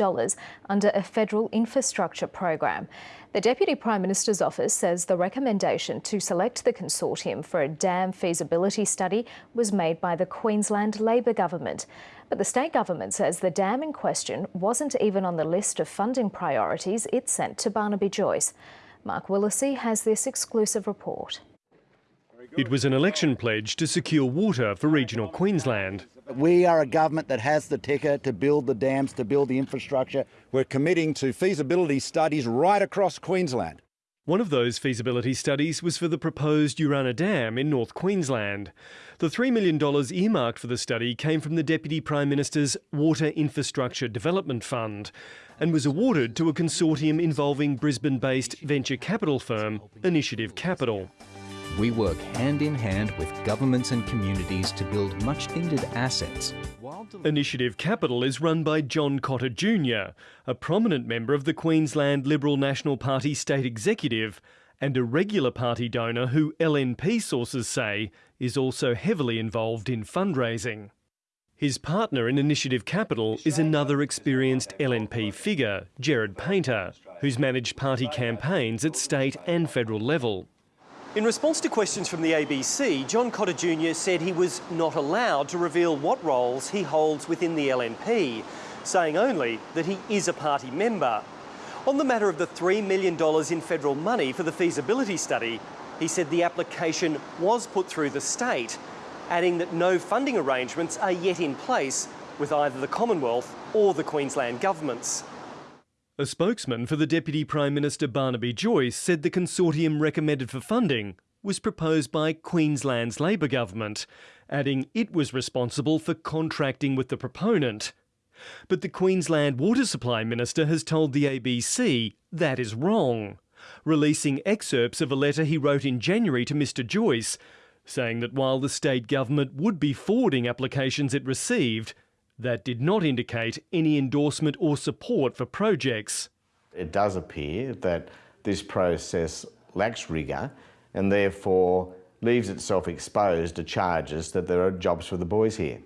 under a federal infrastructure program. The Deputy Prime Minister's office says the recommendation to select the consortium for a dam feasibility study was made by the Queensland Labor government. But the state government says the dam in question wasn't even on the list of funding priorities it sent to Barnaby Joyce. Mark Willacy has this exclusive report. It was an election pledge to secure water for regional Queensland. We are a government that has the ticker to build the dams, to build the infrastructure. We're committing to feasibility studies right across Queensland. One of those feasibility studies was for the proposed Urannah Dam in North Queensland. The $3 million earmarked for the study came from the Deputy Prime Minister's Water Infrastructure Development Fund and was awarded to a consortium involving Brisbane-based venture capital firm Initiative Capital. We work hand in hand with governments and communities to build much needed assets. Initiative Capital is run by John Cotter Jr., a prominent member of the Queensland Liberal National Party state executive and a regular party donor who LNP sources say is also heavily involved in fundraising. His partner in Initiative Capital is another experienced LNP figure, Gerard Painter, who's managed party campaigns at state and federal level. In response to questions from the ABC, John Cotter Jr said he was not allowed to reveal what roles he holds within the LNP, saying only that he is a party member. On the matter of the $3 million in federal money for the feasibility study, he said the application was put through the state, adding that no funding arrangements are yet in place with either the Commonwealth or the Queensland governments. A spokesman for the Deputy Prime Minister Barnaby Joyce said the consortium recommended for funding was proposed by Queensland's Labor government, adding it was responsible for contracting with the proponent. But the Queensland Water Supply Minister has told the ABC that is wrong, releasing excerpts of a letter he wrote in January to Mr Joyce, saying that while the state government would be forwarding applications it received, that did not indicate any endorsement or support for projects. It does appear that this process lacks rigour and therefore leaves itself exposed to charges that there are jobs for the boys here.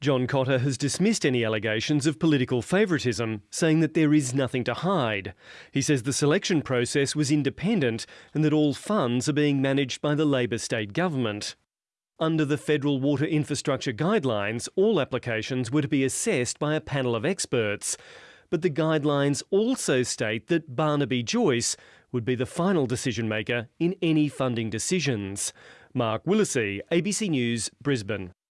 John Cotter has dismissed any allegations of political favouritism, saying that there is nothing to hide. He says the selection process was independent and that all funds are being managed by the Labor state government. Under the Federal Water Infrastructure Guidelines, all applications were to be assessed by a panel of experts. But the guidelines also state that Barnaby Joyce would be the final decision maker in any funding decisions. Mark Willacy, ABC News, Brisbane.